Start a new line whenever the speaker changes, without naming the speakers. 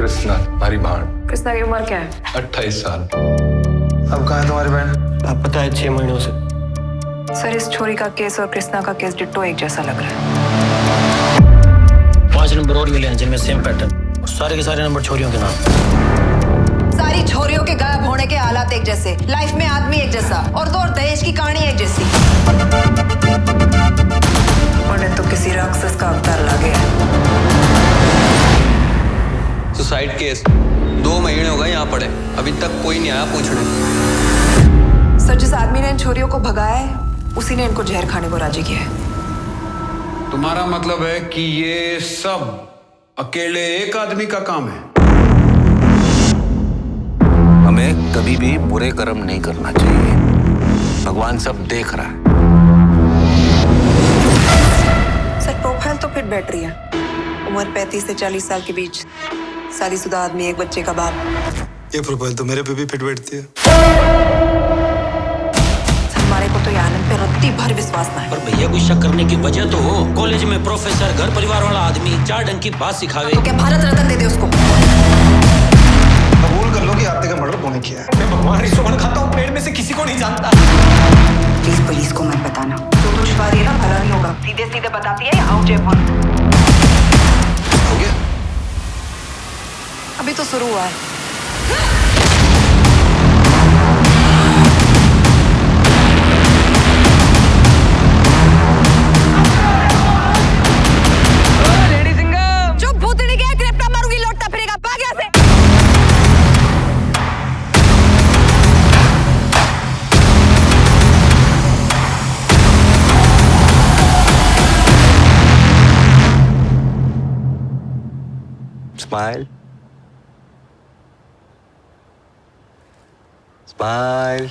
कृष्णा हमारी भाण
कृष्णा की उम्र क्या है?
अट्ठाईस साल।
अब कहा है तुम्हारी बहन?
आप पता है छह महीनों से।
सर इस छोरी का केस और कृष्णा का केस डिट्टो एक जैसा लग रहा है।
पाँच नंबर और मिले हैं जिनमें सेम पैटर्न सारे के सारे नंबर छोरियों के नाम।
सारी छोरियों के गायब होने के हालात एक जैसे। लाइफ में आदमी एक जैसा। और तो और दहेज की कहानी एक जैसी।
सुसाइड केस दो महीने हो गए यहाँ पड़े। अभी तक कोई नहीं आया पूछने।
सर जिस आदमी ने इन छोरियों को भगाया है उसी ने इनको जहर खाने को राज़ी किया है।
तुम्हारा मतलब है कि ये सब अकेले एक आदमी का काम है?
हमें कभी भी बुरे कर्म नहीं करना चाहिए। भगवान सब देख रहा है।
सर प्रोफ़ाइल तो फिट बैठ रही है। उम्र 35 से 40 साल के बीच। शादीशुदा आदमी एक बच्चे का बाप।
ये प्रोफ़ाइल तो मेरे पे भी फिट बैठती है।
हमारे को तो आनंद पे रत्ती भर विश्वास ना है।
पर भैया कोई शक करने की वजह तो हो। कॉलेज में प्रोफेसर घर परिवार वाला आदमी चार ढंग की बात सिखावे
तो क्या भारत रत्न दे दे उसको?
कबूल कर लो कि आपने का मर्डर तूने किया है?
मैं भगवान रिश्वत खाता हूँ पेड़ में से किसी को नहीं जानता।
प्लीज़ पुलिस को मत बताना। जो तो है ना भला नहीं होगा। सीधे सीधे बताती है हाउ जयपुर अभी तो शुरू हुआ है
जो
Bye.